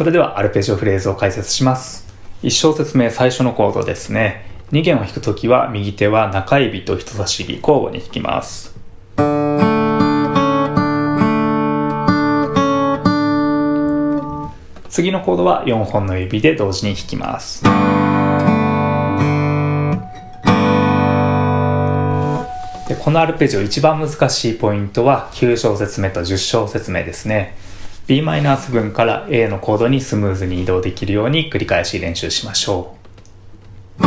それではアルペジオフレーズを解説します。1小節目最初のコードですね。2弦を弾くときは右手は中指と人差し指交互に弾きます。次のコードは4本の指で同時に弾きます。でこのアルペジオ一番難しいポイントは9小節目と10小節目ですね。B マイナス分から A のコードにスムーズに移動できるように繰り返し練習しましょう。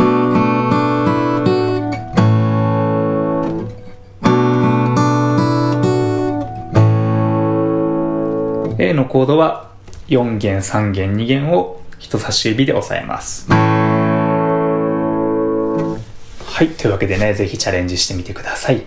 A のコードは4弦3弦2弦を人差し指で押さえますはいというわけでね是非チャレンジしてみてください